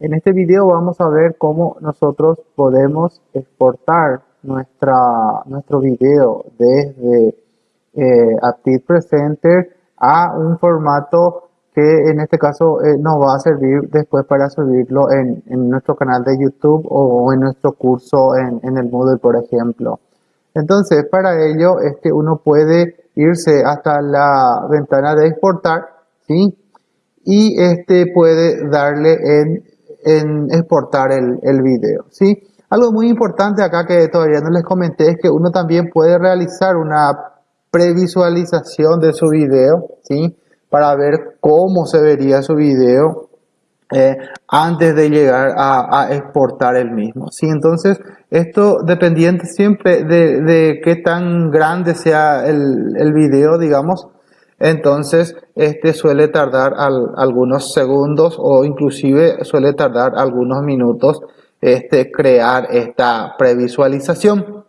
En este video vamos a ver cómo nosotros podemos exportar nuestra, nuestro video desde eh, Aptiv Presenter a un formato que en este caso eh, nos va a servir después para subirlo en, en, nuestro canal de YouTube o en nuestro curso en, en el Moodle, por ejemplo. Entonces, para ello, este, uno puede irse hasta la ventana de exportar, ¿sí? Y este puede darle en, en exportar el, el video, ¿sí? Algo muy importante acá que todavía no les comenté es que uno también puede realizar una previsualización de su video, ¿sí? Para ver cómo se vería su video eh, antes de llegar a, a, exportar el mismo. ¿sí? Entonces, esto dependiente siempre de, de qué tan grande sea el, el, video, digamos, entonces este suele tardar al, algunos segundos o inclusive suele tardar algunos minutos este, crear esta previsualización.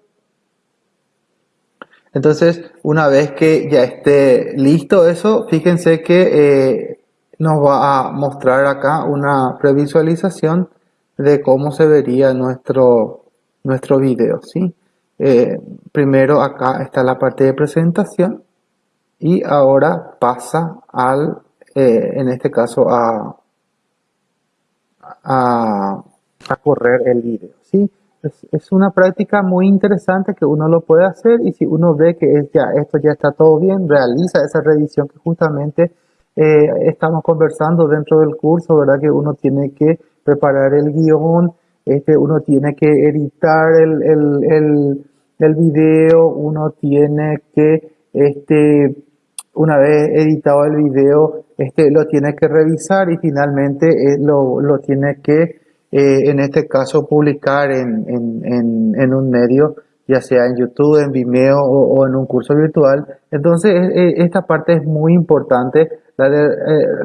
Entonces, una vez que ya esté listo eso, fíjense que eh, nos va a mostrar acá una previsualización de cómo se vería nuestro, nuestro video. ¿sí? Eh, primero acá está la parte de presentación y ahora pasa al, eh, en este caso, a, a, correr el video. ¿sí? Es, una práctica muy interesante que uno lo puede hacer y si uno ve que ya, esto ya está todo bien, realiza esa revisión que justamente eh, estamos conversando dentro del curso, ¿verdad? Que uno tiene que preparar el guion, este, uno tiene que editar el, el, el, el video, uno tiene que, este, una vez editado el video, este, lo tiene que revisar y finalmente eh, lo, lo, tiene que, eh, en este caso, publicar en, en, en, en un medio ya sea en YouTube, en Vimeo o, en un curso virtual. Entonces, eh, esta parte es muy importante la de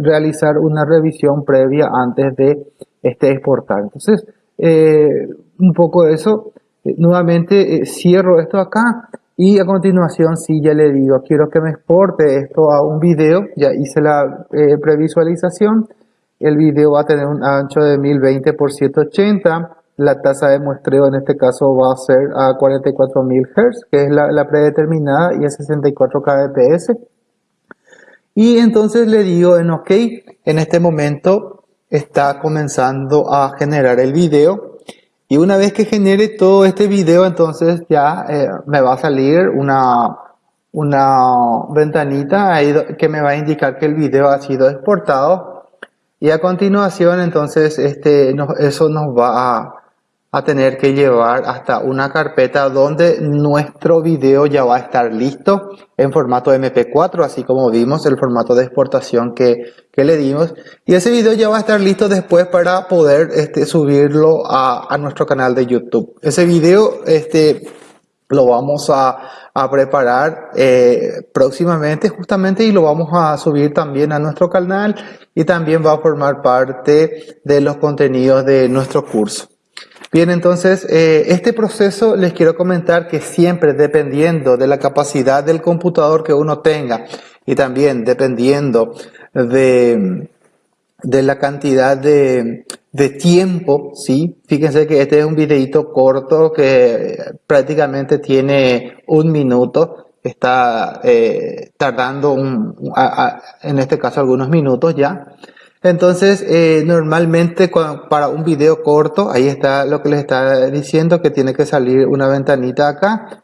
realizar una revisión previa antes de este exportar. Entonces, un poco eso. Nuevamente cierro esto acá y a continuación si ya le digo quiero que me exporte esto a un video. Ya hice la previsualización. El video va a tener un ancho de 1020 por 780. La tasa de muestreo en este caso va a ser a 44.000 Hz, que es la, la predeterminada, y a 64 kbps. Y entonces le digo en OK, en este momento está comenzando a generar el video. Y una vez que genere todo este video, entonces ya eh, me va a salir una, una ventanita que me va a indicar que el video ha sido exportado. Y a continuación, entonces, este, eso nos va a, a tener que llevar hasta una carpeta donde nuestro video ya va a estar listo en formato MP4, así como vimos el formato de exportación que, que le dimos. Y ese video ya va a estar listo después para poder este, subirlo a, a nuestro canal de YouTube. Ese video este, lo vamos a, a preparar eh, próximamente justamente y lo vamos a subir también a nuestro canal y también va a formar parte de los contenidos de nuestro curso. Bien, entonces, eh, este proceso les quiero comentar que siempre dependiendo de la capacidad del computador que uno tenga y también dependiendo de, de la cantidad de, de tiempo, ¿sí? Fíjense que este es un videito corto que prácticamente tiene un minuto, está eh, tardando un, en este caso algunos minutos ya. Entonces, eh, normalmente para un video corto, ahí está lo que les está diciendo, que tiene que salir una ventanita acá.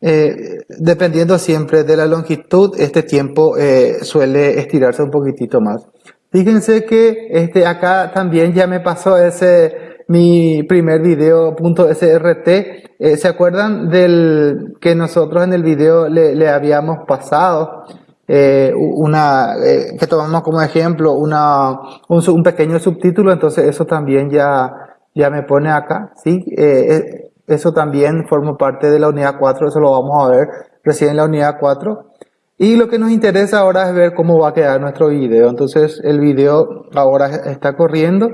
Eh, dependiendo siempre de la longitud, este tiempo eh, suele estirarse un poquitito más. Fíjense que este acá también ya me pasó ese mi primer video .srt. Eh, ¿Se acuerdan del que nosotros en el video le, le habíamos pasado? Eh, una, eh, que tomamos como ejemplo una, un, pequeño subtítulo, entonces eso también ya, ya me pone acá, ¿sí? Eh, eh eso también forma parte de la unidad 4, eso lo vamos a ver recién en la unidad 4. Y lo que nos interesa ahora es ver cómo va a quedar nuestro video. Entonces el video ahora está corriendo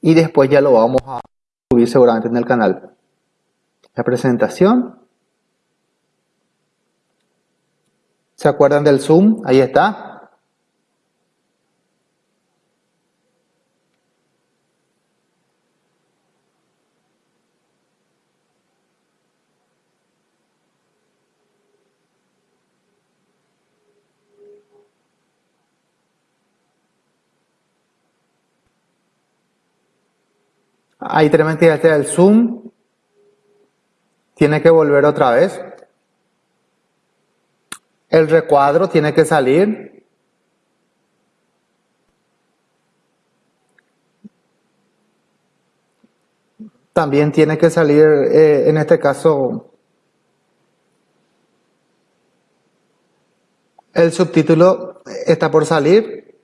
y después ya lo vamos a subir seguramente en el canal. La presentación. ¿Se acuerdan del zoom? Ahí está. Ahí tenemos que hacer el zoom. Tiene que volver otra vez. El recuadro tiene que salir. También tiene que salir, eh, en este caso, el subtítulo está por salir.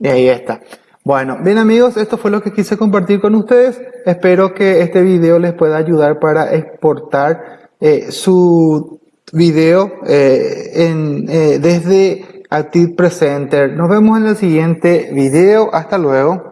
Y ahí está. Bueno, bien amigos, esto fue lo que quise compartir con ustedes. Espero que este video les pueda ayudar para exportar eh, su video eh, eh, desde Active Presenter. Nos vemos en el siguiente video. Hasta luego.